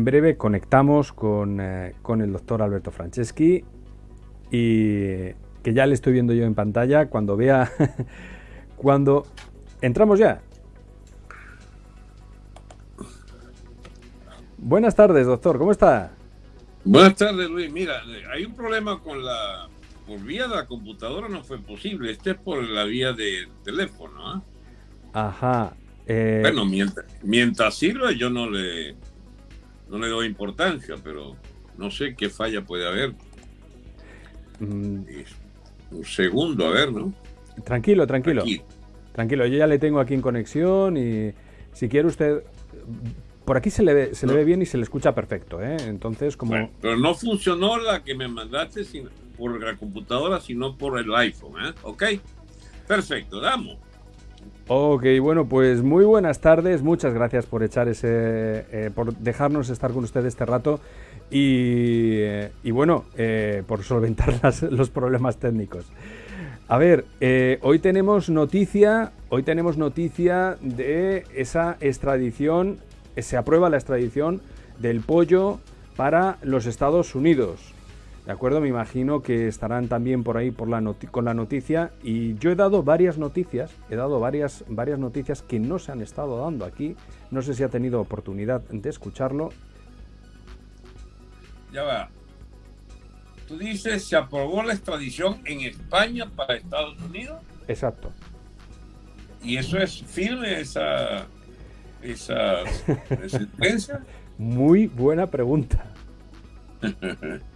En breve conectamos con, eh, con, el doctor Alberto Franceschi y que ya le estoy viendo yo en pantalla cuando vea cuando entramos ya. Buenas tardes, doctor, ¿cómo está? Buenas tardes, Luis. Mira, hay un problema con la por vía de la computadora no fue posible. Este es por la vía de teléfono. ¿eh? Ajá. Eh... Bueno, mientras, mientras sirva yo no le no le doy importancia, pero no sé qué falla puede haber. Mm. Un segundo, a ver, ¿no? Tranquilo, tranquilo. Tranquilo, yo ya le tengo aquí en conexión y si quiere usted... Por aquí se le ve, se le ve bien y se le escucha perfecto, ¿eh? Entonces, como... pero no funcionó la que me mandaste por la computadora, sino por el iPhone, ¿eh? ¿Ok? Perfecto, damos. Ok, bueno, pues muy buenas tardes, muchas gracias por echar ese, eh, por dejarnos estar con usted este rato y, eh, bueno, eh, por solventar los problemas técnicos. A ver, hoy tenemos noticia, hoy tenemos noticia de esa extradición, se aprueba la extradición del pollo para los Estados Unidos. ¿De acuerdo? Me imagino que estarán también por ahí por la con la noticia. Y yo he dado varias noticias, he dado varias, varias noticias que no se han estado dando aquí. No sé si ha tenido oportunidad de escucharlo. Ya va. Tú dices, se aprobó la extradición en España para Estados Unidos. Exacto. ¿Y eso es firme, esa, esa sentencia? Muy buena pregunta.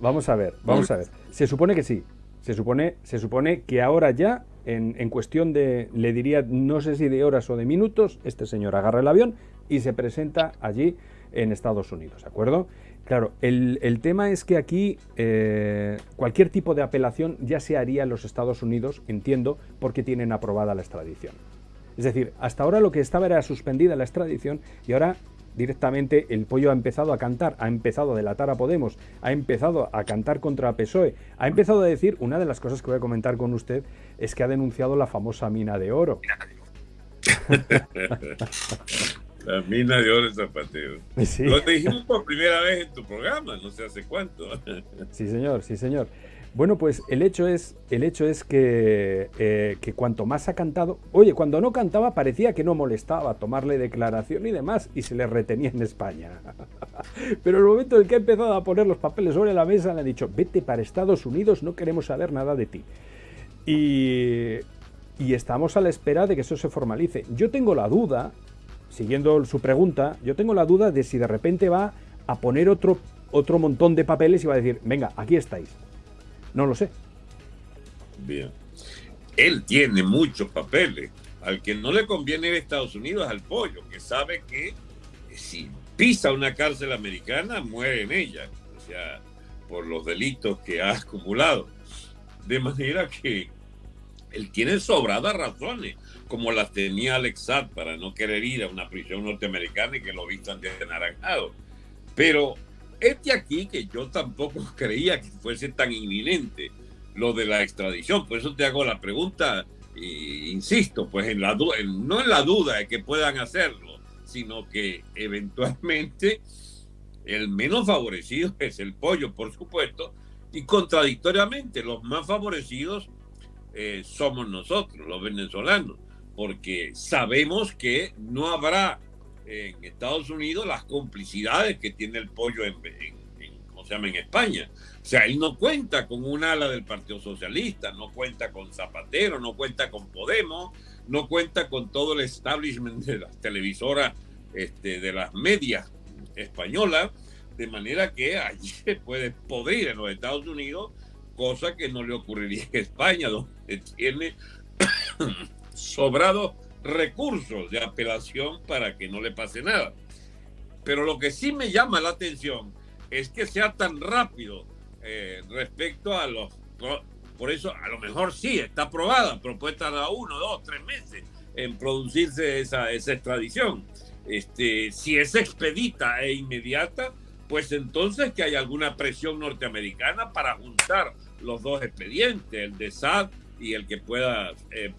Vamos a ver, vamos a ver. Se supone que sí. Se supone, se supone que ahora ya, en, cuestión de, le diría, no sé si de horas o de minutos, este señor agarra el avión y se presenta allí en Estados Unidos, ¿de acuerdo? Claro, el, el tema es que aquí eh, cualquier tipo de apelación ya se haría en los Estados Unidos, entiendo, porque tienen aprobada la extradición. Es decir, hasta ahora lo que estaba era suspendida la extradición y ahora directamente el pollo ha empezado a cantar, ha empezado a delatar a Podemos, ha empezado a cantar contra PSOE, ha empezado a decir, una de las cosas que voy a comentar con usted es que ha denunciado la famosa mina de oro. La mina de oro Zapatero. Lo dijimos por primera vez en tu programa, no sé hace cuánto. sí, señor, sí, señor. Bueno, pues el hecho es, el hecho es que, eh, que, cuanto más ha cantado, oye, cuando no cantaba parecía que no molestaba tomarle declaración y demás, y se le retenía en España. Pero el momento en que ha empezado a poner los papeles sobre la mesa, le ha dicho, vete para Estados Unidos, no queremos saber nada de ti. Y, y estamos a la espera de que eso se formalice. Yo tengo la duda, siguiendo su pregunta, yo tengo la duda de si de repente va a poner otro, otro montón de papeles y va a decir, venga, aquí estáis no lo sé. Bien. Él tiene muchos papeles. Al que no le conviene ir a Estados Unidos al pollo, que sabe que si pisa una cárcel americana, muere en ella. O sea, por los delitos que ha acumulado. De manera que él tiene sobradas razones, como las tenía Alex para no querer ir a una prisión norteamericana y que lo vistan de naranjado. Pero este aquí, que yo tampoco creía que fuese tan inminente lo de la extradición, por eso te hago la pregunta, e insisto, pues en la no en la duda de que puedan hacerlo, sino que eventualmente el menos favorecido es el pollo, por supuesto, y contradictoriamente los más favorecidos eh, somos nosotros, los venezolanos, porque sabemos que no habrá en Estados Unidos las complicidades que tiene el pollo en, se llama? en España. O sea, él no cuenta con un ala del Partido Socialista, no cuenta con Zapatero, no cuenta con Podemos, no cuenta con todo el establishment de las televisoras, este, de las medias españolas, de manera que allí se puede podrir en los Estados Unidos, cosa que no le ocurriría en España, donde tiene sobrado recursos de apelación para que no le pase nada. Pero lo que sí me llama la atención es que sea tan rápido eh, respecto a los... Por eso a lo mejor sí está aprobada, propuesta a uno, dos, tres meses en producirse esa, esa extradición. Este, si es expedita e inmediata, pues entonces que hay alguna presión norteamericana para juntar los dos expedientes, el de SAD y el que pueda, eh,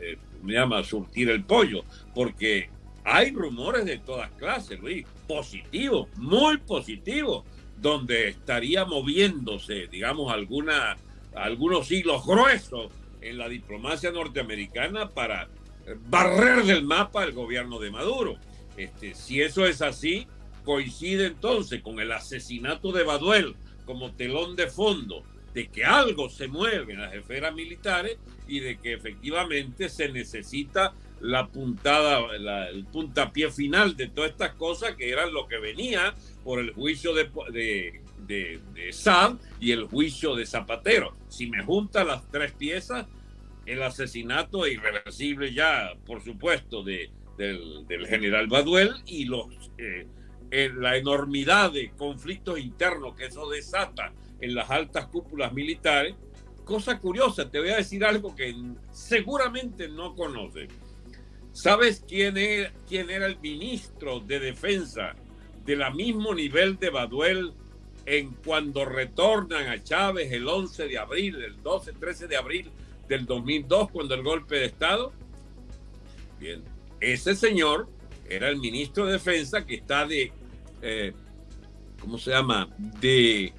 eh, me llama, surtir el pollo, porque hay rumores de todas clases, Luis, positivos, muy positivos, donde estaría moviéndose, digamos, alguna, algunos hilos gruesos en la diplomacia norteamericana para barrer del mapa el gobierno de Maduro. Este, si eso es así, coincide entonces con el asesinato de Baduel como telón de fondo de que algo se mueve en las esferas militares y de que efectivamente se necesita la puntada, el puntapié final de todas estas cosas que eran lo que venía por el juicio de, de, de, y el juicio de Zapatero. Si me juntan las tres piezas, el asesinato irreversible ya, por supuesto, de, del, general Baduel y los, eh, eh, la enormidad de conflictos internos que eso desata en las altas cúpulas militares. Cosa curiosa, te voy a decir algo que seguramente no conoces. ¿Sabes quién era, quién era el ministro de defensa de la mismo nivel de Baduel en cuando retornan a Chávez el 11 de abril, el 12, 13 de abril del 2002, cuando el golpe de Estado? Bien, ese señor era el ministro de Defensa que está de, eh, ¿cómo se llama? De,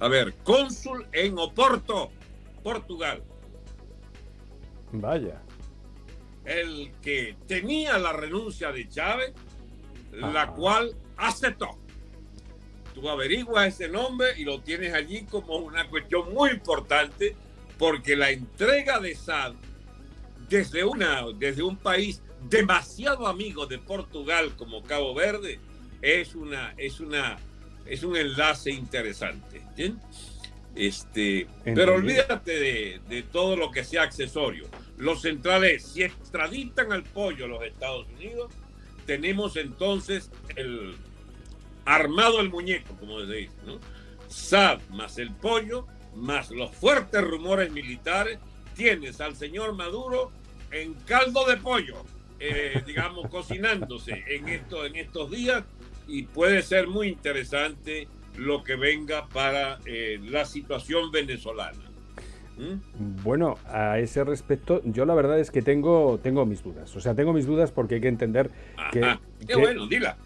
a ver, cónsul en Oporto, Portugal. Vaya. El que tenía la renuncia de Chávez, la cual aceptó. Tú averiguas ese nombre y lo tienes allí como una cuestión muy importante porque la entrega de SAD desde, una, desde un país demasiado amigo de Portugal como Cabo Verde es, una, es, una, es un enlace interesante. Este, pero olvídate de, de, todo lo que sea accesorio. Los centrales, si extraditan al pollo a los Estados Unidos, tenemos entonces el armado el muñeco, como se dice, ¿no? SAD más el pollo, más los fuertes rumores militares, tienes al señor Maduro en caldo de pollo, eh, digamos, cocinándose en, esto, en estos días y puede ser muy interesante lo que venga para eh, la situación venezolana. ¿Mm? Bueno, a ese respecto, yo la verdad es que tengo, tengo mis dudas. O sea, tengo mis dudas porque hay que entender que. Qué bueno, dila.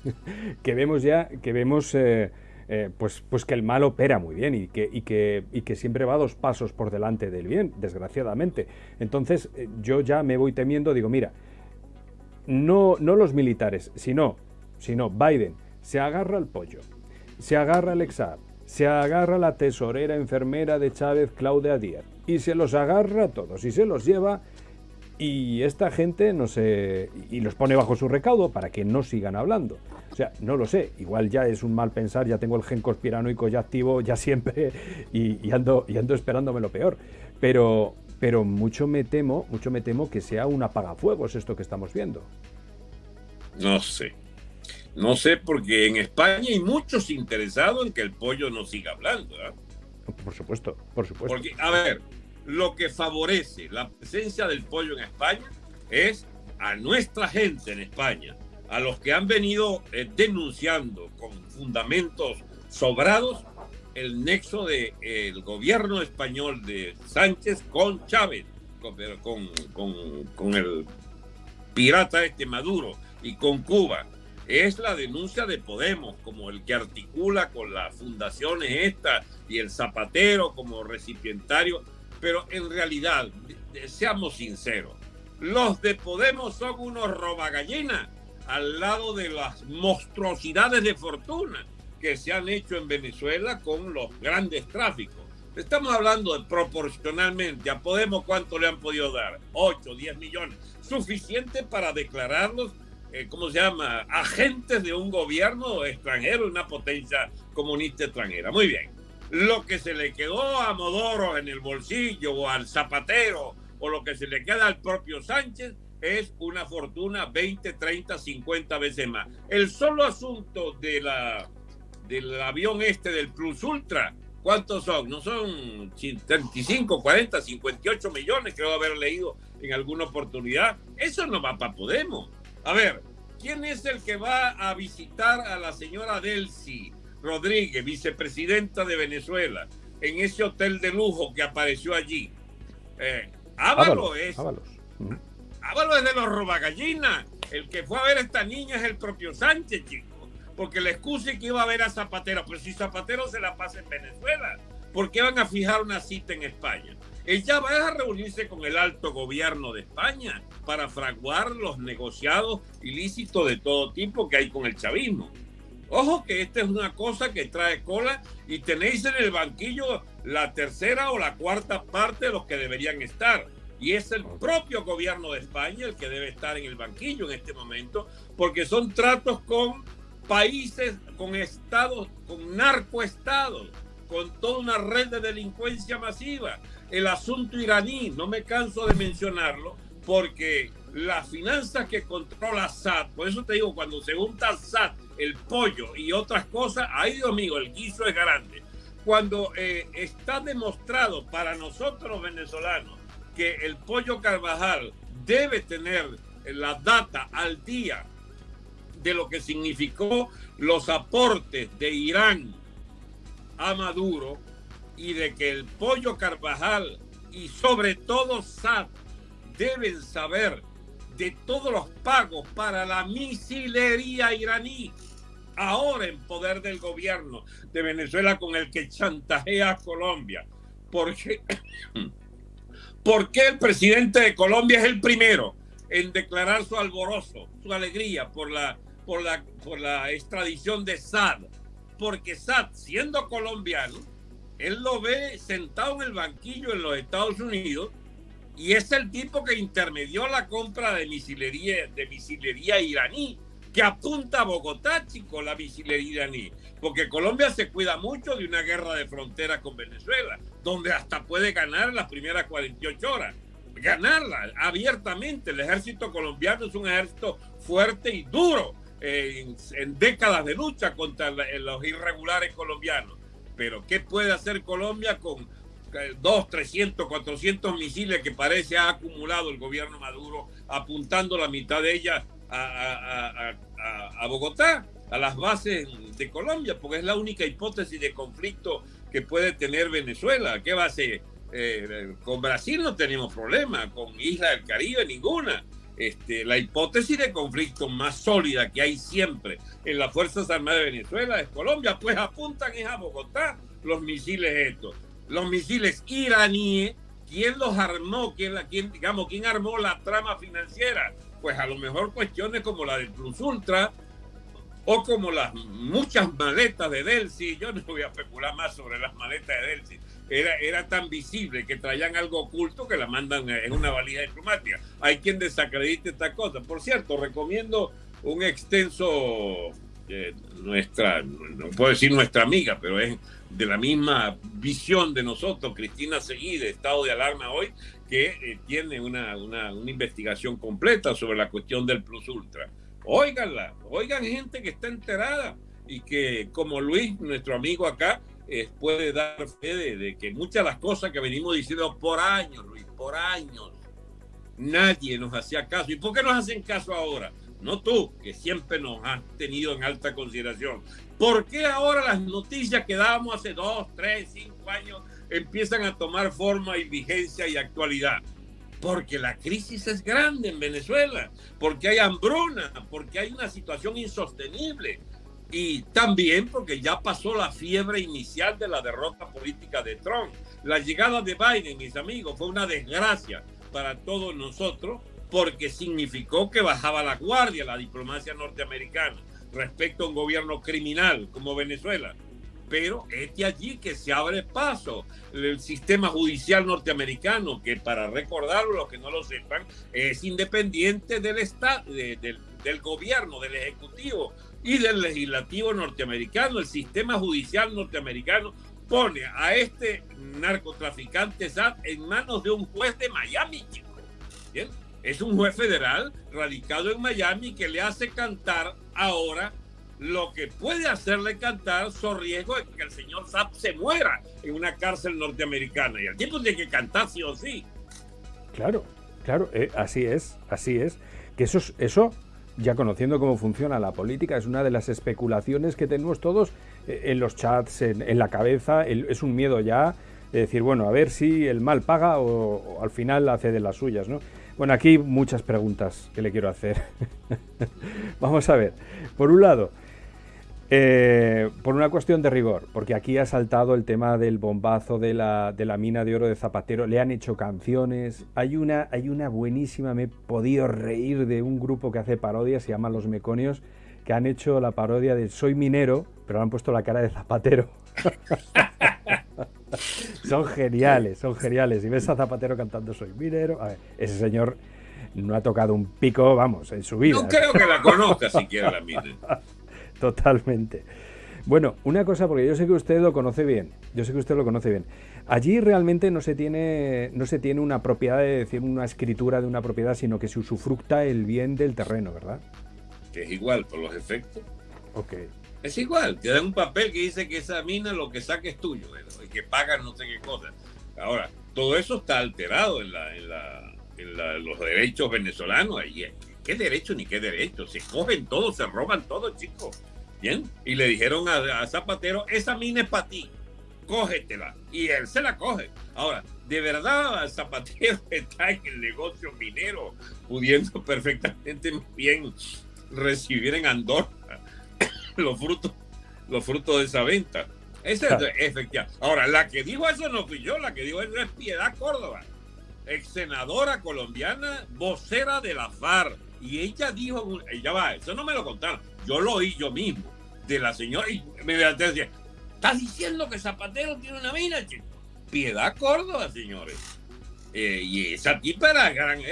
que vemos ya, que vemos. Eh, eh, pues, pues que el mal opera muy bien y que, y, que, y que siempre va dos pasos por delante del bien, desgraciadamente. Entonces yo ya me voy temiendo, digo, mira, no, no los militares, sino, sino Biden se agarra al pollo, se agarra al Exar, se agarra la tesorera enfermera de Chávez, Claudia Díaz, y se los agarra a todos y se los lleva y esta gente no se y los pone bajo su recaudo para que no sigan hablando. O sea, no lo sé, igual ya es un mal pensar, ya tengo el gen conspiranoico ya activo ya siempre y, ando y ando esperándome lo peor. Pero pero mucho me temo, mucho me temo que sea un apagafuegos esto que estamos viendo. No sé. No sé porque en España hay muchos interesados en que el pollo no siga hablando, ¿eh? Por supuesto, por supuesto. Porque a ver, lo que favorece la presencia del pollo en España es a nuestra gente en España, a los que han venido eh, denunciando con fundamentos sobrados el nexo del el gobierno español de Sánchez con Chávez, con, con, con, el pirata este Maduro y con Cuba. Es la denuncia de Podemos como el que articula con las fundaciones estas y el Zapatero como recipientario. Pero en realidad, seamos sinceros, los de Podemos son unos robagallinas al lado de las monstruosidades de fortuna que se han hecho en Venezuela con los grandes tráficos. Estamos hablando de proporcionalmente a Podemos cuánto le han podido dar, 8, 10 millones, suficiente para declararlos, eh, ¿cómo se llama?, agentes de un gobierno extranjero, una potencia comunista extranjera. Muy bien lo que se le quedó a Modoro en el bolsillo o al zapatero o lo que se le queda al propio Sánchez es una fortuna 20, 30, 50 veces más. El solo asunto de la, del avión este del Plus Ultra, ¿cuántos son? No son 35, 40, 58 millones, creo haber leído en alguna oportunidad. Eso no va para Podemos. A ver, ¿quién es el que va a visitar a la señora Delcy? Rodríguez, vicepresidenta de Venezuela, en ese hotel de lujo que apareció allí. Eh, Ábalos, es. Háblalo desde los robagallinas. El que fue a ver a esta niña es el propio Sánchez, chico. Porque le excuse que iba a ver a Zapatero. Pero si Zapatero se la pasa en Venezuela, ¿por qué van a fijar una cita en España? Ella va a reunirse con el alto gobierno de España para fraguar los negociados ilícitos de todo tipo que hay con el chavismo. Ojo que esta es una cosa que trae cola y tenéis en el banquillo la tercera o la cuarta parte de los que deberían estar. Y es el propio gobierno de España el que debe estar en el banquillo en este momento, porque son tratos con países, con estados, con narcoestados, con toda una red de delincuencia masiva. El asunto iraní, no me canso de mencionarlo, porque las finanzas que controla SAT, por eso te digo, cuando se junta SAT, el pollo y otras cosas, ay Dios mío, el guiso es grande. Cuando eh, está demostrado para nosotros venezolanos que el pollo Carvajal debe tener la data al día de lo que significó los aportes de Irán a Maduro y de que el pollo Carvajal y sobre todo SAT deben saber de todos los pagos para la misilería iraní, ahora en poder del gobierno de Venezuela con el que chantajea a Colombia. Porque, porque el presidente de Colombia es el primero en declarar su alborozo, su alegría por la, por la, por la extradición de Sad. Porque Sad, siendo colombiano, él lo ve sentado en el banquillo en los Estados Unidos y es el tipo que intermedió la compra de misilería, de misilería iraní, que apunta a Bogotá, chico, la misilería iraní. Porque Colombia se cuida mucho de una guerra de frontera con Venezuela, donde hasta puede ganar las primeras 48 horas. Ganarla abiertamente. El ejército colombiano es un ejército fuerte y duro eh, en, décadas de lucha contra los irregulares colombianos. Pero ¿qué puede hacer Colombia con 2, 300, 400 misiles que parece ha acumulado el gobierno Maduro, apuntando la mitad de ellas a, Bogotá, a las bases de Colombia, porque es la única hipótesis de conflicto que puede tener Venezuela. ¿Qué base? Eh, con Brasil no tenemos problema, con Isla del Caribe ninguna. Este, la hipótesis de conflicto más sólida que hay siempre en las Fuerzas Armadas de Venezuela es Colombia, pues apuntan es a Bogotá los misiles estos los misiles iraníes, ¿quién los armó? ¿Quién, la, quién, digamos, ¿quién armó la trama financiera? Pues a lo mejor cuestiones como la del Plus Ultra o como las muchas maletas de Delcy. Yo no voy a especular más sobre las maletas de Delcy. Era, era tan visible que traían algo oculto que la mandan en una valija diplomática. Hay quien desacredite esta cosa. Por cierto, recomiendo un extenso, eh, nuestra, no puedo decir nuestra amiga, pero es de la misma visión de nosotros, Cristina Seguí, de Estado de Alarma hoy, que eh, tiene una, una, investigación completa sobre la cuestión del Plus Ultra. Óiganla, oigan gente que está enterada y que, como Luis, nuestro amigo acá, eh, puede dar fe de, de, que muchas de las cosas que venimos diciendo por años, Luis, por años, nadie nos hacía caso. ¿Y por qué nos hacen caso ahora? No tú, que siempre nos has tenido en alta consideración, ¿Por qué ahora las noticias que dábamos hace dos, tres, cinco años empiezan a tomar forma y vigencia y actualidad? Porque la crisis es grande en Venezuela, porque hay hambruna, porque hay una situación insostenible y también porque ya pasó la fiebre inicial de la derrota política de Trump. La llegada de Biden, mis amigos, fue una desgracia para todos nosotros porque significó que bajaba la guardia la diplomacia norteamericana respecto a un gobierno criminal como Venezuela. Pero es de allí que se abre paso el sistema judicial norteamericano, que para recordarlo, los que no lo sepan, es independiente del Estado, del, del gobierno, del Ejecutivo y del Legislativo norteamericano. El sistema judicial norteamericano pone a este narcotraficante SAT en manos de un juez de Miami, ¿Bien? Es un juez federal radicado en Miami que le hace cantar ahora lo que puede hacerle cantar so riesgo de que el señor Zapp se muera en una cárcel norteamericana. Y el tiempo tiene que cantar sí o sí. Claro, claro, eh, así es, así es. Que eso, eso, ya conociendo cómo funciona la política, es una de las especulaciones que tenemos todos eh, en los chats, en, la cabeza. es un miedo ya de decir, bueno, a ver si el mal paga o, o al final hace de las suyas, ¿no? Bueno, aquí muchas preguntas que le quiero hacer. Vamos a ver. Por un lado, eh, por una cuestión de rigor, porque aquí ha saltado el tema del bombazo de la, de la, mina de oro de Zapatero, le han hecho canciones, hay una, hay una buenísima, me he podido reír de un grupo que hace parodias, se llama Los Meconios, que han hecho la parodia de Soy minero, pero han puesto la cara de Zapatero. son geniales, son geniales. Y ves a Zapatero cantando Soy minero, a ver, ese señor no ha tocado un pico, vamos, en su vida. No creo que la conozca siquiera la mina. Totalmente. Bueno, una cosa, porque yo sé que usted lo conoce bien, yo sé que usted lo conoce bien. Allí realmente no se tiene, no se tiene una propiedad de decir una escritura de una propiedad, sino que se usufructa el bien del terreno, ¿verdad? Que es igual por los efectos. Ok. Es igual, te dan un papel que dice que esa mina lo que saque es tuyo y que pagan no sé qué cosa. Ahora, todo eso está alterado en, la, en, la, en los derechos venezolanos. ¿Qué derecho ni qué derecho? Se cogen todo, se roban todo, chicos. Bien. Y le dijeron a, Zapatero, esa mina es para ti, cógetela. Y él se la coge. Ahora, de verdad Zapatero está en el negocio minero, pudiendo perfectamente bien recibir en Andorra los frutos, los frutos de esa venta. Esa es efectiva. Ahora, la que dijo eso no fui yo, la que dijo eso es Piedad Córdoba, ex senadora colombiana, vocera de la FARC. Y ella dijo, ella va, eso no me lo contaron, yo lo oí yo mismo, de la señora, y me decía, ¿estás diciendo que Zapatero tiene una mina, chico? Piedad Córdoba, señores. Eh, y esa tipa era gran,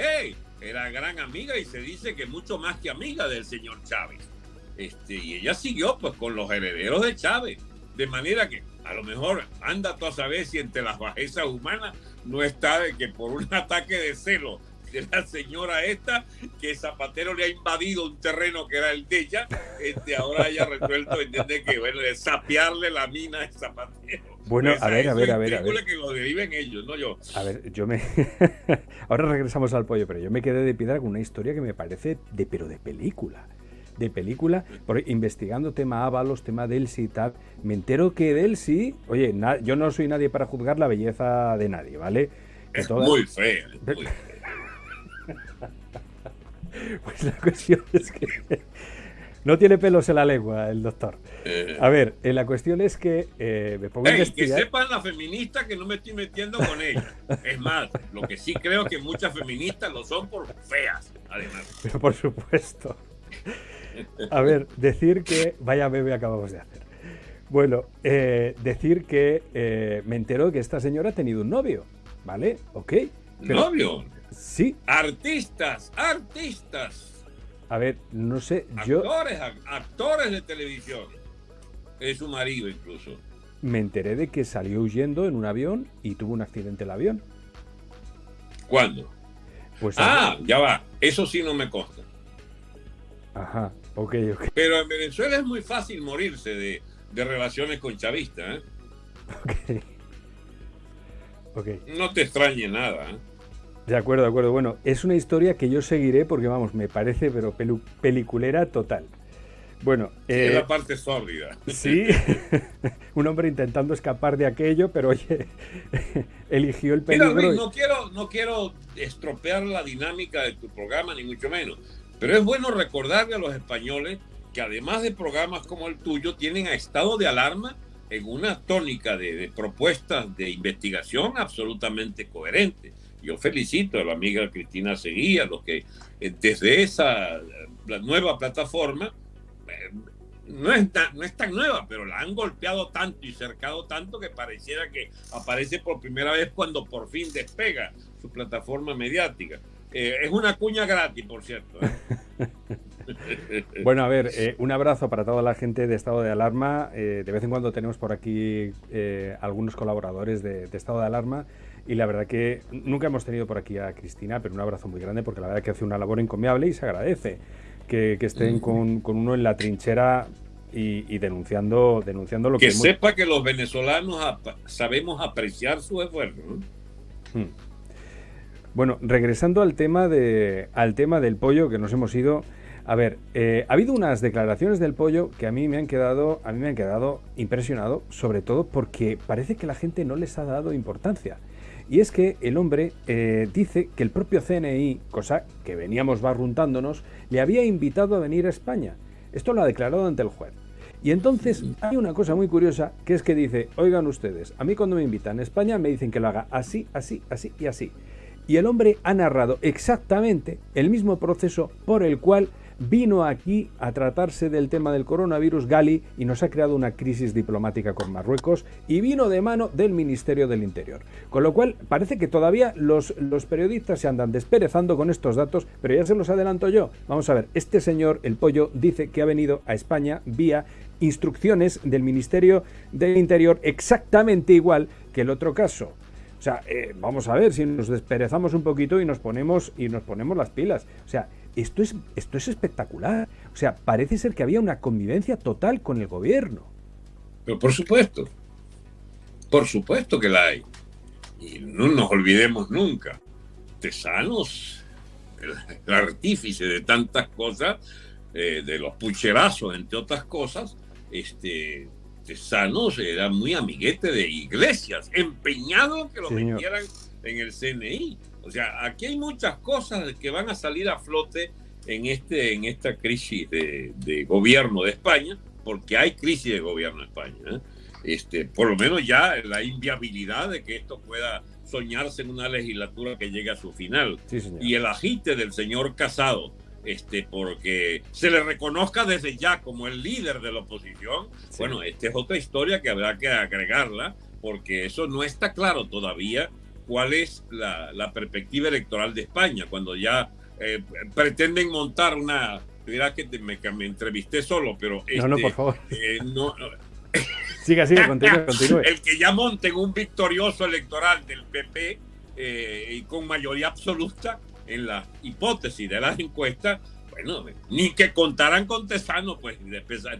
era gran amiga y se dice que mucho más que amiga del señor Chávez. Este, y ella siguió pues con los herederos de Chávez. De manera que a lo mejor anda tú a saber si entre las bajezas humanas no está de que por un ataque de celo de la señora esta, que Zapatero le ha invadido un terreno que era el de ella, este, ahora haya resuelto, entiende que, bueno, de sapearle la mina a Zapatero. Bueno, a ver, a ver, a ver, a ver. que lo deriven ellos, no yo. A ver, yo me... ahora regresamos al pollo, pero yo me quedé de piedra con una historia que me parece de, pero de película de película, por, investigando tema Ábalos, tema Delsi y tal, me entero que Delsi, oye, yo no soy nadie para juzgar la belleza de nadie, ¿vale? es muy fea. muy fea. Pues la cuestión es que no tiene pelos en la lengua el doctor. Eh. A ver, eh, la cuestión es que eh, me pongo Que sepan las feministas que no me estoy metiendo con ellas. Es más, lo que sí creo que muchas feministas lo son por feas, además. Pero por supuesto. A ver, decir que... Vaya bebé acabamos de hacer. Bueno, decir que me entero que esta señora ha tenido un novio, ¿vale? Ok. ¿Novio? Sí. Artistas, artistas. A ver, no sé, yo... Actores, actores de televisión. Es su marido incluso. Me enteré de que salió huyendo en un avión y tuvo un accidente el avión. ¿Cuándo? Pues ah, ya va. Eso sí no me consta. Ajá, ok, ok. Pero en Venezuela es muy fácil morirse de, relaciones con chavistas, ¿eh? Ok. Ok. No te extrañe nada, ¿eh? De acuerdo, de acuerdo. Bueno, es una historia que yo seguiré porque, vamos, me parece, pero peliculera total. Bueno, eh, es la parte sórdida. Sí, un hombre intentando escapar de aquello, pero oye, eligió el peligro. no, quiero, no quiero estropear la dinámica de tu programa, ni mucho menos, pero es bueno recordarle a los españoles que además de programas como el tuyo, tienen a estado de alarma en una tónica de, de propuestas de investigación absolutamente coherentes yo felicito a la amiga Cristina Seguía, los que eh, desde esa la nueva plataforma, eh, no es, tan, no es tan nueva, pero la han golpeado tanto y cercado tanto que pareciera que aparece por primera vez cuando por fin despega su plataforma mediática. Eh, es una cuña gratis, por cierto. bueno, a ver, un abrazo para toda la gente de Estado de Alarma. de vez en cuando tenemos por aquí algunos colaboradores de, de Estado de Alarma y la verdad que nunca hemos tenido por aquí a Cristina, pero un abrazo muy grande porque la verdad que hace una labor encomiable y se agradece que, estén con, uno en la trinchera y, denunciando, denunciando lo que... Que sepa que los venezolanos sabemos apreciar su esfuerzo. Hmm. Bueno, regresando al tema, de, al tema del pollo que nos hemos ido... A ver, eh, ha habido unas declaraciones del pollo que a mí me han quedado, a mí me han quedado impresionado, sobre todo porque parece que la gente no les ha dado importancia. Y es que el hombre eh, dice que el propio CNI, cosa que veníamos barruntándonos, le había invitado a venir a España. Esto lo ha declarado ante el juez. Y entonces hay una cosa muy curiosa que es que dice, oigan ustedes, a mí cuando me invitan a España me dicen que lo haga así, así, así y así. Y el hombre ha narrado exactamente el mismo proceso por el cual vino aquí a tratarse del tema del coronavirus Gali y nos ha creado una crisis diplomática con Marruecos y vino de mano del Ministerio del Interior. Con lo cual parece que todavía los, los periodistas se andan desperezando con estos datos, pero ya se los adelanto yo. Vamos a ver, este señor, el pollo, dice que ha venido a España vía instrucciones del Ministerio del Interior exactamente igual que el otro caso. O sea, eh, vamos a ver si nos desperezamos un poquito y nos ponemos y nos ponemos las pilas. O sea, esto es, esto es espectacular. O sea, parece ser que había una convivencia total con el gobierno. Pero por supuesto, por supuesto que la hay. Y no nos olvidemos nunca. Tesanos, el, artífice de tantas cosas, eh, de los pucherazos, entre otras cosas, este, Tesanos era muy amiguete de iglesias, empeñado que lo metieran en el CNI. O sea, aquí hay muchas cosas que van a salir a flote en, este, en esta crisis de, gobierno de España, porque hay crisis de gobierno en España. ¿eh? Este, por lo menos ya la inviabilidad de que esto pueda soñarse en una legislatura que llegue a su final. y el agite del señor Casado, este, porque se le reconozca desde ya como el líder de la oposición, bueno, esta es otra historia que habrá que agregarla, porque eso no está claro todavía cuál es la, perspectiva electoral de España, cuando ya eh, pretenden montar una... Dirá que me, me, entrevisté solo, pero... no, no, por este, favor. Eh, no, siga, siga, continúe, continúe. El que ya monten un victorioso electoral del PP eh, y con mayoría absoluta en la hipótesis de las encuestas, bueno, ni que contaran con Tesano, pues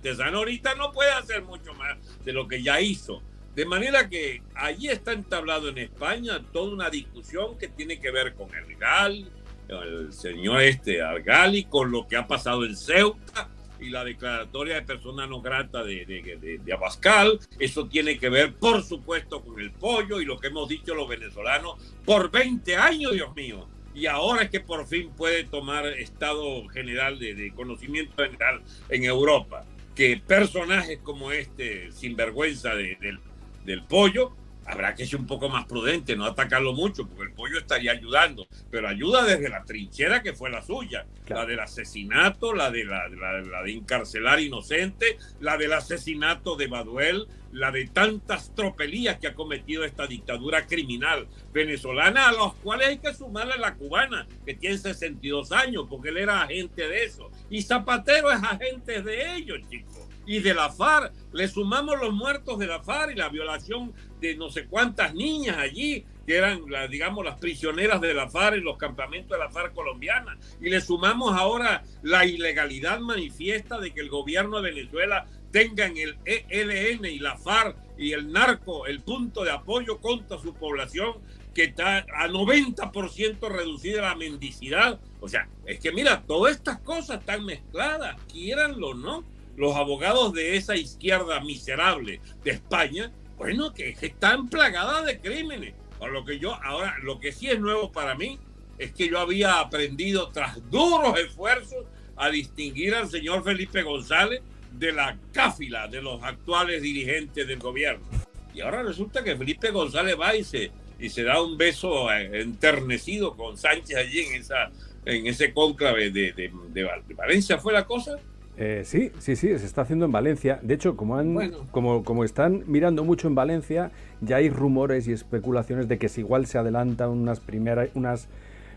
Tesano ahorita no puede hacer mucho más de lo que ya hizo. De manera que allí está entablado en España toda una discusión que tiene que ver con el GAL, el señor este Argali, con lo que ha pasado en Ceuta y la declaratoria de persona no grata de, de, de, Abascal. Eso tiene que ver, por supuesto, con el pollo y lo que hemos dicho los venezolanos por 20 años, Dios mío. Y ahora es que por fin puede tomar estado general de conocimiento general en Europa. Que personajes como este, sinvergüenza del del pollo, habrá que ser un poco más prudente, no atacarlo mucho, porque el pollo estaría ayudando, pero ayuda desde la trinchera que fue la suya, la del asesinato, la de, la, de encarcelar inocente, la del asesinato de Baduel, la de tantas tropelías que ha cometido esta dictadura criminal venezolana, a los cuales hay que sumarle la cubana, que tiene 62 años, porque él era agente de eso, y Zapatero es agente de ellos, chicos y de la FARC. Le sumamos los muertos de la FARC y la violación de no sé cuántas niñas allí, que eran, digamos, las prisioneras de la FARC en los campamentos de la FARC colombiana. Y le sumamos ahora la ilegalidad manifiesta de que el gobierno de Venezuela tenga en el ELN y la FARC y el narco el punto de apoyo contra su población que está a 90% reducida la mendicidad. O sea, es que mira, todas estas cosas están mezcladas, quieranlo o no los abogados de esa izquierda miserable de España, bueno, que, están plagadas de crímenes. Lo que yo, ahora, lo que sí es nuevo para mí es que yo había aprendido tras duros esfuerzos a distinguir al señor Felipe González de la cáfila de los actuales dirigentes del gobierno. Y ahora resulta que Felipe González va y se, y se da un beso eh, enternecido con Sánchez allí en, esa, en ese cónclave de, de Valencia. ¿Fue la cosa? Eh, sí, sí, sí, se está haciendo en Valencia. De hecho, como, han, como, como están mirando mucho en Valencia, ya hay rumores y especulaciones de que si igual se adelantan unas primeras, unas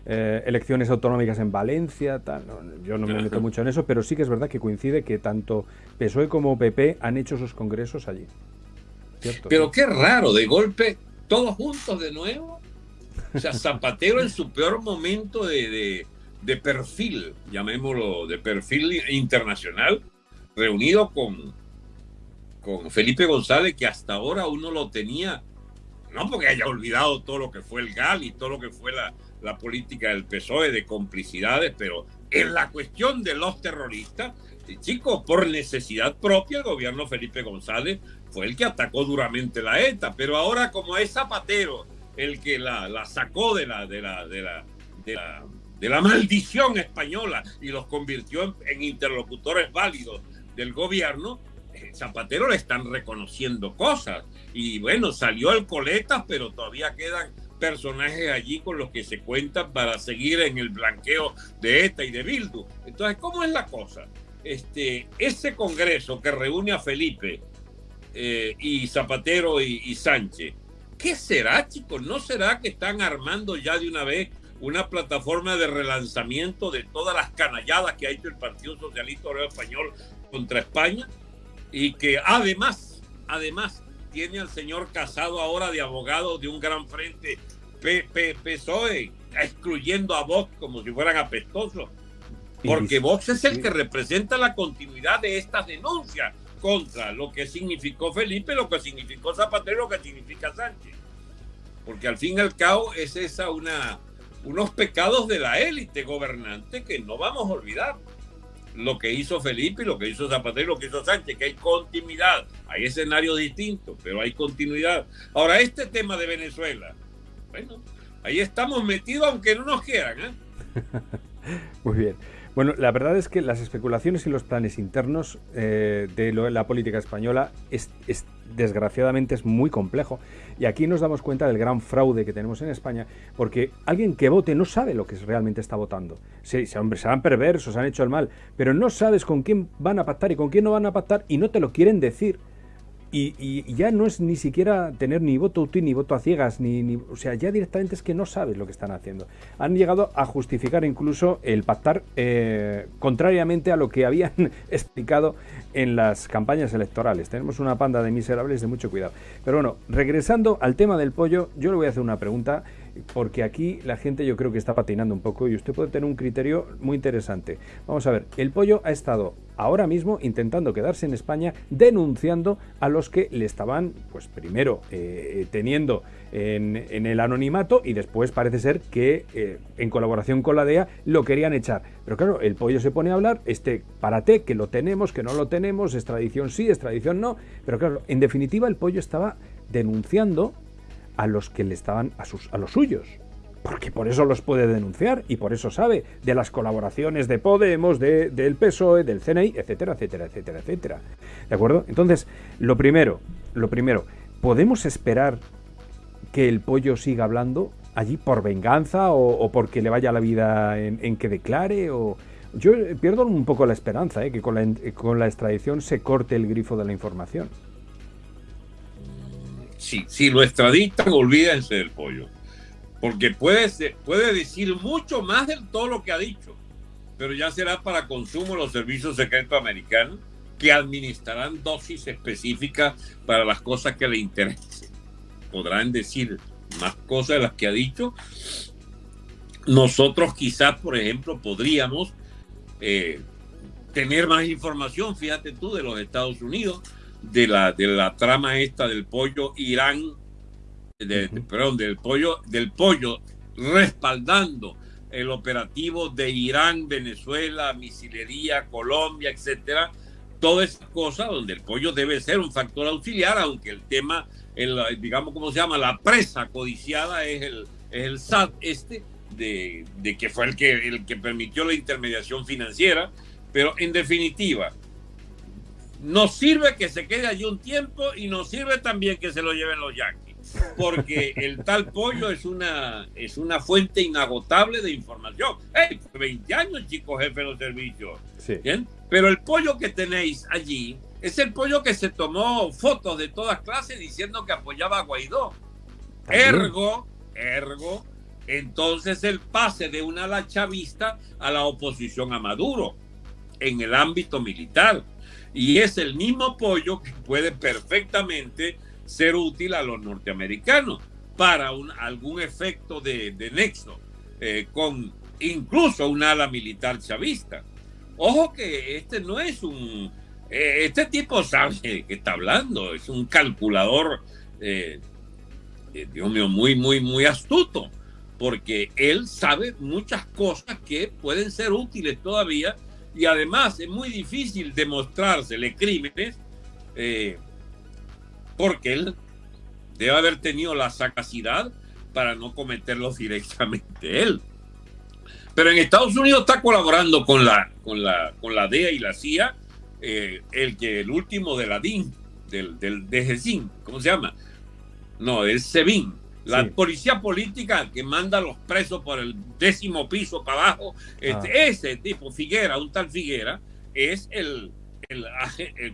eh, elecciones autonómicas en Valencia. Tal. yo no me meto mucho en eso, pero sí que es verdad que coincide que tanto PSOE como PP han hecho sus congresos allí. pero qué raro, de golpe, todos juntos de nuevo. O sea, Zapatero en su peor momento de de perfil, llamémoslo de perfil internacional, reunido con, con Felipe González, que hasta ahora uno lo tenía, no porque haya olvidado todo lo que fue el GAL y todo lo que fue la, la política del PSOE de complicidades, pero en la cuestión de los terroristas, chicos, por necesidad propia, el gobierno Felipe González fue el que atacó duramente la ETA, pero ahora como es Zapatero el que la, la sacó de de la, de la, de la, de la maldición española y los convirtió en, interlocutores válidos del gobierno, eh, Zapatero le están reconociendo cosas. Y bueno, salió el coletas, pero todavía quedan personajes allí con los que se cuentan para seguir en el blanqueo de ETA y de Bildu. Entonces, ¿cómo es la cosa? Este, ese congreso que reúne a Felipe eh, y Zapatero y, Sánchez, ¿qué será, chicos? ¿No será que están armando ya de una vez una plataforma de relanzamiento de todas las canalladas que ha hecho el Partido Socialista Obrero Español contra España? Y que además, además, tiene al señor Casado ahora de abogado de un gran frente PSOE, excluyendo a Vox como si fueran apestosos. Porque Vox es el que representa la continuidad de estas denuncias contra lo que significó Felipe, lo que significó Zapatero, lo que significa Sánchez. Porque al fin y al cabo es esa una, unos pecados de la élite gobernante que no vamos a olvidar lo que hizo Felipe lo que hizo Zapatero lo que hizo Sánchez, que hay continuidad, hay escenarios distintos, pero hay continuidad. Ahora, este tema de Venezuela, bueno, ahí estamos metidos aunque no nos quieran. ¿eh? Muy bien. Bueno, la verdad es que las especulaciones y los planes internos eh, de la política española es, desgraciadamente es muy complejo. Y aquí nos damos cuenta del gran fraude que tenemos en España, porque alguien que vote no sabe lo que realmente está votando. Sí, hombre, serán perversos, han hecho el mal, pero no sabes con quién van a pactar y con quién no van a pactar y no te lo quieren decir. Y, ya no es ni siquiera tener ni voto útil ni voto a ciegas, ni, o sea, ya directamente es que no sabes lo que están haciendo. Han llegado a justificar incluso el pactar eh, contrariamente a lo que habían explicado en las campañas electorales. Tenemos una panda de miserables de mucho cuidado. Pero bueno, regresando al tema del pollo, yo le voy a hacer una pregunta porque aquí la gente yo creo que está patinando un poco y usted puede tener un criterio muy interesante. Vamos a ver, el pollo ha estado ahora mismo intentando quedarse en España denunciando a los que le estaban, pues primero, eh, teniendo en, el anonimato y después parece ser que eh, en colaboración con la DEA lo querían echar. Pero claro, el pollo se pone a hablar, este parate, que lo tenemos, que no lo tenemos, extradición sí, extradición no, pero claro, en definitiva el pollo estaba denunciando a los que le estaban a, sus, a los suyos. Porque por eso los puede denunciar y por eso sabe de las colaboraciones de Podemos, de, del PSOE, del CNI, etcétera, etcétera, etcétera, etcétera. ¿De acuerdo? Entonces, lo primero, lo primero, ¿podemos esperar que el pollo siga hablando allí por venganza o, porque le vaya la vida en, que declare? O... Yo pierdo un poco la esperanza, ¿eh? que con la, con la extradición se corte el grifo de la información si, lo extraditan, olvídense del pollo. Porque puede, puede decir mucho más de todo lo que ha dicho, pero ya será para consumo los servicios secretos americanos que administrarán dosis específicas para las cosas que le interesen. Podrán decir más cosas de las que ha dicho. Nosotros quizás, por ejemplo, podríamos eh, tener más información, fíjate tú, de los Estados Unidos de la, de la trama esta del pollo Irán, de, perdón, del pollo, del pollo respaldando el operativo de Irán, Venezuela, misilería, Colombia, etcétera, todas esas cosas donde el pollo debe ser un factor auxiliar, aunque el tema, el, digamos, ¿cómo se llama? La presa codiciada es el, es el SAT este, de, de, que fue el que, el que permitió la intermediación financiera, pero en definitiva, nos sirve que se quede allí un tiempo y nos sirve también que se lo lleven los yanquis, porque el tal pollo es una, es una fuente inagotable de información. ¡Hey! 20 años, chicos, jefe de los servicios. ¿Bien? Pero el pollo que tenéis allí es el pollo que se tomó fotos de todas clases diciendo que apoyaba a Guaidó. Ergo, ergo, entonces el pase de una ala chavista a la oposición a Maduro en el ámbito militar y es el mismo apoyo que puede perfectamente ser útil a los norteamericanos para un, algún efecto de, nexo eh, con incluso un ala militar chavista. Ojo que este no es un... Eh, este tipo sabe que está hablando, es un calculador, eh, Dios mío, muy, muy, muy astuto, porque él sabe muchas cosas que pueden ser útiles todavía y además es muy difícil demostrársele crímenes eh, porque él debe haber tenido la sagacidad para no cometerlos directamente él. Pero en Estados Unidos está colaborando con la, con la, con la DEA y la CIA, eh, el el último de la DIN, del, del DGCIN, ¿cómo se llama? No, del SEBIN, la policía política que manda a los presos por el décimo piso para abajo. Este, ah. Ese tipo, Figuera, un tal Figuera, es el, el,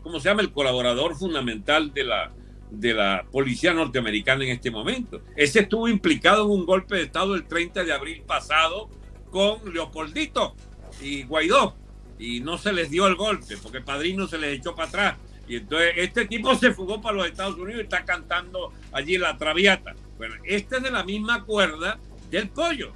¿cómo se llama? El colaborador fundamental de la, de la policía norteamericana en este momento. Ese estuvo implicado en un golpe de Estado el 30 de abril pasado con Leopoldito y Guaidó y no se les dio el golpe porque el padrino se les echó para atrás. Y entonces este tipo se fugó para los Estados Unidos y está cantando allí la traviata. Bueno, este es de la misma cuerda del pollo.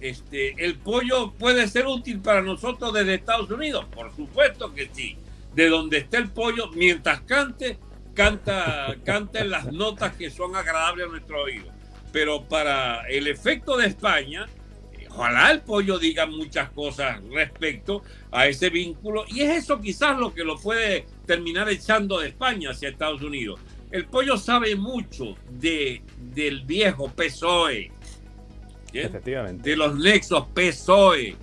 Este, ¿El pollo puede ser útil para nosotros desde Estados Unidos? Por supuesto que sí. De donde esté el pollo, mientras cante, canta, canta las notas que son agradables a nuestro oído. Pero para el efecto de España, ojalá el pollo diga muchas cosas respecto a ese vínculo y es eso quizás lo que lo puede terminar echando de España hacia Estados Unidos. El pollo sabe mucho de, del viejo PSOE, Efectivamente. de los nexos PSOE.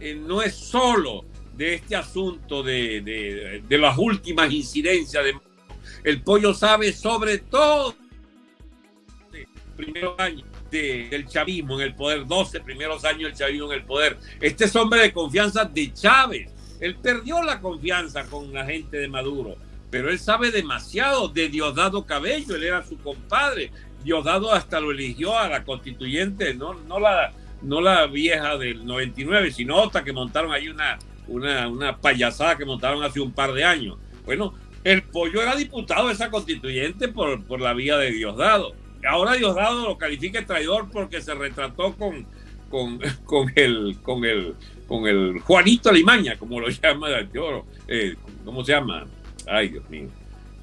Eh, no es solo de este asunto de, de, de las últimas incidencias de... El pollo sabe sobre todo primeros años del chavismo en el poder, 12 primeros años del chavismo en el poder. Este es hombre de confianza de Chávez. Él perdió la confianza con la gente de Maduro, pero él sabe demasiado de Diosdado Cabello, él era su compadre. Diosdado hasta lo eligió a la constituyente, no, no, la, no la vieja del 99, sino otra que montaron ahí una, una, una payasada que montaron hace un par de años. Bueno, el pollo era diputado de esa constituyente por, por la vía de Diosdado ahora Diosdado lo califica de traidor porque se retrató con, con, con, el, con, el, con el Juanito Limaña, como lo llama eh, ¿cómo se llama? Ay, Dios mío.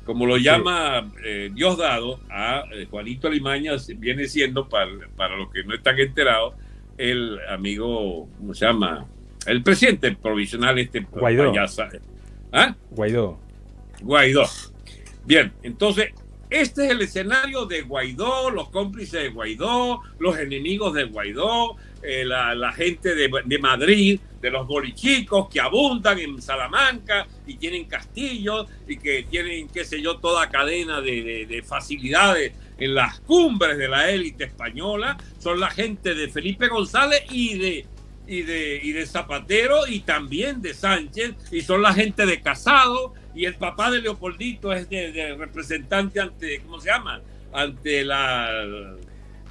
Como lo llama eh, Diosdado, a eh, Juanito Limaña viene siendo, para, para los que no están enterados, el amigo, ¿cómo se llama? El presidente provisional, este Guaidó. ¿Ah? Guaidó. Guaidó. Bien, entonces este es el escenario de Guaidó, los cómplices de Guaidó, los enemigos de Guaidó, eh, la, gente de, Madrid, de los bolichicos que abundan en Salamanca y tienen castillos y que tienen, qué sé yo, toda cadena de, facilidades en las cumbres de la élite española. Son la gente de Felipe González y de, y de, y de Zapatero y también de Sánchez y son la gente de Casado y el papá de Leopoldito es de, representante ante, ¿cómo se llama? Ante la,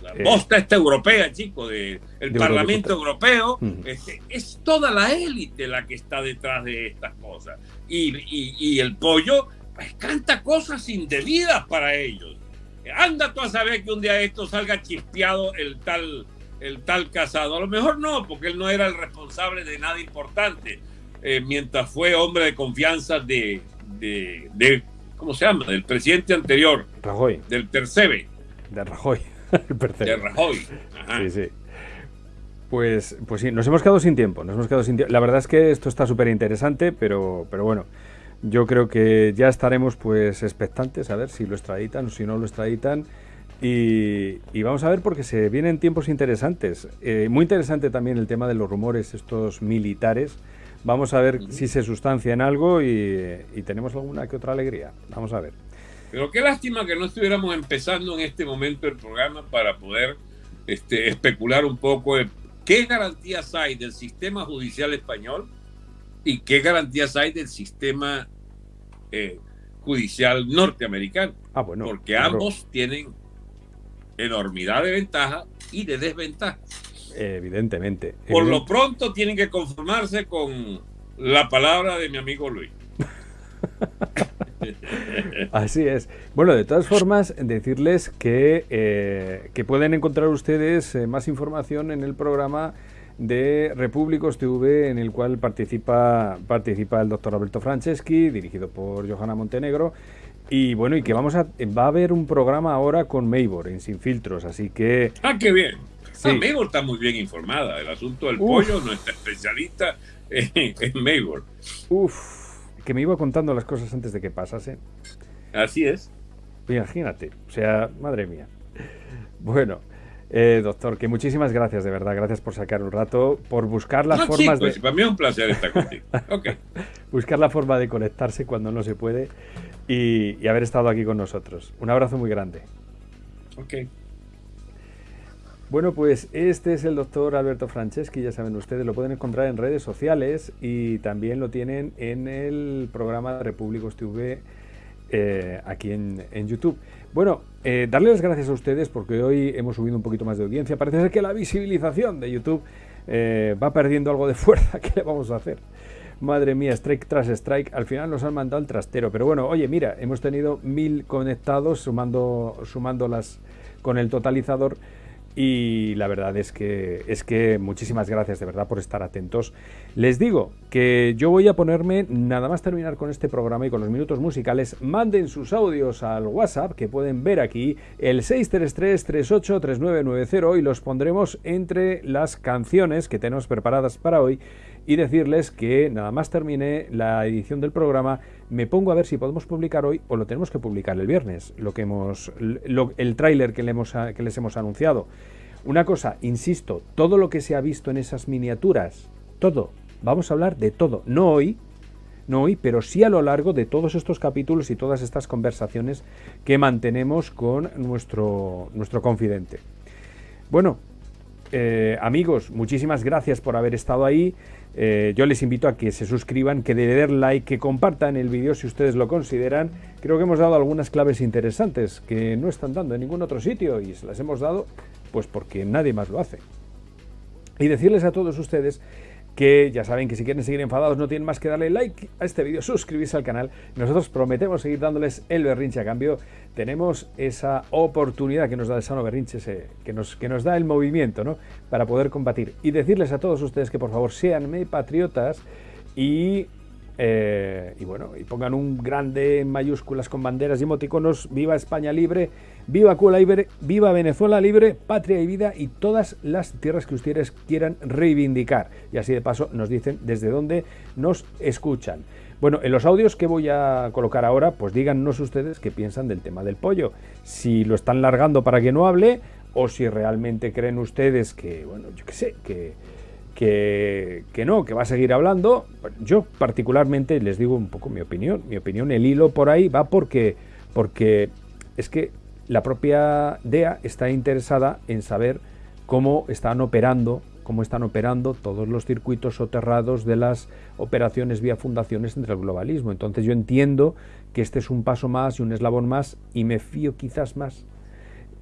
la eh, posta esta europea, chico, de, el Parlamento Europeo. Este, es toda la élite la que está detrás de estas cosas. Y, y, el pollo pues, canta cosas indebidas para ellos. Anda tú a saber que un día esto salga chispeado el tal, el tal casado. A lo mejor no, porque él no era el responsable de nada importante eh, mientras fue hombre de confianza de, de, ¿cómo se llama? Del presidente anterior. Rajoy. Del Tercebe. De Rajoy. de Rajoy. Sí, sí. Pues, pues sí, nos hemos quedado sin tiempo. Nos hemos quedado sin La verdad es que esto está súper interesante, pero, pero bueno, yo creo que ya estaremos pues expectantes a ver si lo extraditan o si no lo extraditan. Y, y, vamos a ver porque se vienen tiempos interesantes. Eh, muy interesante también el tema de los rumores estos militares Vamos a ver si se sustancia en algo y, tenemos alguna que otra alegría. Vamos a ver. Pero qué lástima que no estuviéramos empezando en este momento el programa para poder este, especular un poco de qué garantías hay del sistema judicial español y qué garantías hay del sistema eh, judicial norteamericano. Ah, bueno, porque ambos tienen enormidad de ventajas y de desventajas. Evidentemente. Por lo pronto tienen que conformarse con la palabra de mi amigo Luis. Así es. Bueno, de todas formas, decirles que, eh, que pueden encontrar ustedes eh, más información en el programa de Repúblicos TV, en el cual participa, participa el doctor Alberto Franceschi, dirigido por Johanna Montenegro. Y bueno, y que vamos a, va a haber un programa ahora con Maybor en Sin Filtros, así que... ¡Ah, qué bien! Sí. está muy bien informada. El asunto del pollo, nuestra especialista en, en Uf, que me iba contando las cosas antes de que pasase. Así es. Imagínate, o sea, madre mía. Bueno, Eh, doctor, que muchísimas gracias, de verdad. Gracias por sacar un rato, por buscar las formas de. Para mí es un placer estar contigo. buscar la forma de conectarse cuando no se puede y, haber estado aquí con nosotros. Un abrazo muy grande. Ok. Bueno, pues este es el doctor Alberto Franceschi, ya saben ustedes, lo pueden encontrar en redes sociales y también lo tienen en el programa de Repúblicos TV eh, aquí en, YouTube. Bueno, eh, darle las gracias a ustedes porque hoy hemos subido un poquito más de audiencia. Parece ser que la visibilización de YouTube eh, va perdiendo algo de fuerza. ¿Qué le vamos a hacer? Madre mía, strike tras strike. Al final nos han mandado el trastero. Pero bueno, oye, mira, hemos tenido mil conectados sumando, sumándolas con el totalizador. Y la verdad es que, es que muchísimas gracias de verdad por estar atentos. Les digo que yo voy a ponerme, nada más terminar con este programa y con los minutos musicales, manden sus audios al WhatsApp que pueden ver aquí, el 633-383990 y los pondremos entre las canciones que tenemos preparadas para hoy y decirles que nada más termine la edición del programa, me pongo a ver si podemos publicar hoy o lo tenemos que publicar el viernes, lo que hemos, el tráiler que, que les hemos anunciado. Una cosa, insisto, todo lo que se ha visto en esas miniaturas, todo, vamos a hablar de todo, no hoy, no hoy, pero sí a lo largo de todos estos capítulos y todas estas conversaciones que mantenemos con nuestro, nuestro confidente. Bueno, eh, amigos, muchísimas gracias por haber estado ahí. Eh, yo les invito a que se suscriban, que den like, que compartan el vídeo si ustedes lo consideran. Creo que hemos dado algunas claves interesantes que no están dando en ningún otro sitio y se las hemos dado pues porque nadie más lo hace. Y decirles a todos ustedes que ya saben que si quieren seguir enfadados no tienen más que darle like a este vídeo, suscribirse al canal. Nosotros prometemos seguir dándoles el berrinche a cambio. Tenemos esa oportunidad que nos da el sano berrinche, que, nos, que nos da el movimiento, ¿no? Para poder combatir. Y decirles a todos ustedes que por favor sean patriotas y eh, y bueno, y pongan un grande en mayúsculas con banderas y emoticonos, viva España libre, viva Cuba libre, viva Venezuela libre, patria y vida y todas las tierras que ustedes quieran reivindicar. Y así de paso nos dicen desde dónde nos escuchan. Bueno, en los audios que voy a colocar ahora, pues díganos ustedes qué piensan del tema del pollo. Si lo están largando para que no hable o si realmente creen ustedes que, bueno, yo qué sé, que que, no, que va a seguir hablando. Yo particularmente les digo un poco mi opinión. Mi opinión, el hilo por ahí va porque, porque es que la propia DEA está interesada en saber cómo están operando cómo están operando todos los circuitos soterrados de las operaciones vía fundaciones entre el globalismo. Entonces yo entiendo que este es un paso más y un eslabón más y me fío quizás más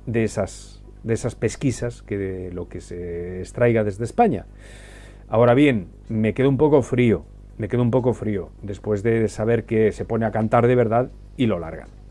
de esas, de esas pesquisas que de lo que se extraiga desde España. Ahora bien, me quedo un poco frío, me quedo un poco frío después de saber que se pone a cantar de verdad y lo largan.